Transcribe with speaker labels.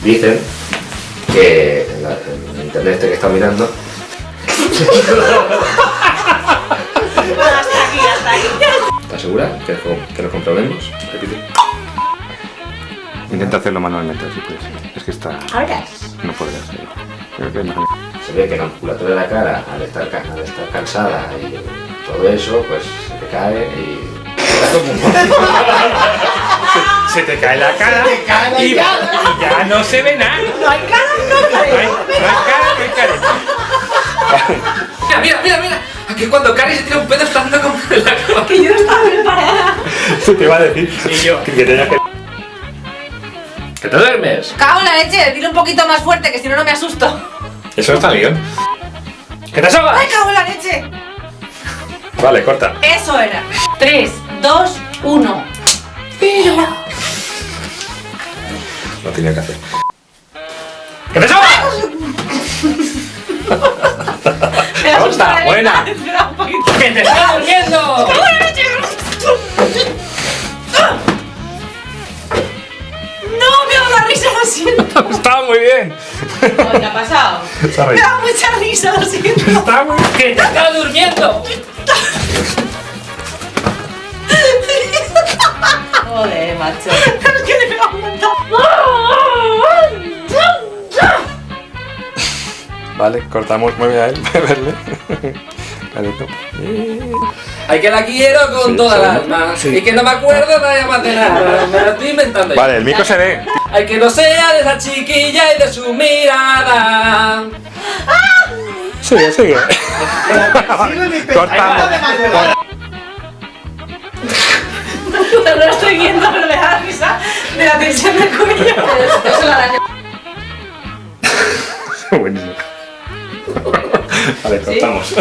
Speaker 1: Dicen que en, la- en internet este que está mirando
Speaker 2: Hasta aquí, hasta aquí.
Speaker 1: ¿Estás segura? ¿Quieres que, que lo comprobemos? Repite.
Speaker 3: Intenta hacerlo manualmente, si puedes. Es que está...
Speaker 2: Ahora.
Speaker 3: No podrás. Creo que es mejor.
Speaker 1: Se ve que la musculatura de la cara, al estar, al estar cansada y todo eso, pues se te cae y...
Speaker 3: Se te cae la cara
Speaker 4: te cae la
Speaker 3: y,
Speaker 4: cara.
Speaker 3: y ya no se ve nada.
Speaker 2: No hay cara, no hay
Speaker 3: No hay,
Speaker 2: cara.
Speaker 3: no hay cara, no hay careta.
Speaker 5: Mira, mira, mira, mira. Aquí cuando Cari se tira un pedo está dando como en la cama.
Speaker 2: Que yo no estaba preparada.
Speaker 3: Se te iba a decir. Y yo. Que tenías que...
Speaker 1: ¿Que te duermes?
Speaker 2: Cago en la leche, dile un poquito más fuerte, que si no, no me asusto.
Speaker 3: Eso está bien. ¿Qué te sobra?
Speaker 2: ¡Ay, cago en la leche!
Speaker 3: Vale, corta.
Speaker 2: Eso era. 3, 2,
Speaker 3: Lo tenía que hacer. ¿Qué te
Speaker 2: la
Speaker 3: buena.
Speaker 5: ¡Que te está durmiendo!
Speaker 2: ¡Cago en la leche! No, me da la risa, lo siento.
Speaker 3: Está muy bien.
Speaker 2: ¿Qué ha pasado?
Speaker 3: Se
Speaker 2: Me da mucha risa, lo siento.
Speaker 3: Está muy bien.
Speaker 5: ¡Que te está durmiendo!
Speaker 2: Joder, macho. Es que le
Speaker 3: Vale, cortamos. Mueve a él. Verle. Carito.
Speaker 5: Ay, que la quiero con
Speaker 3: Sí,
Speaker 5: toda el alma.
Speaker 3: Sí.
Speaker 5: Y que no me acuerdo nada más de nada. Me lo estoy inventando. yo.
Speaker 3: Vale, el mico se ve.
Speaker 5: Ay, que no sea de esa chiquilla y de su mirada.
Speaker 3: Sigue, sigue. Cortamos.
Speaker 2: No lo estoy viendo, pero me da la risa de la tensión del cuello. Eso la araña.
Speaker 3: Buenísimo. Vale, cortamos.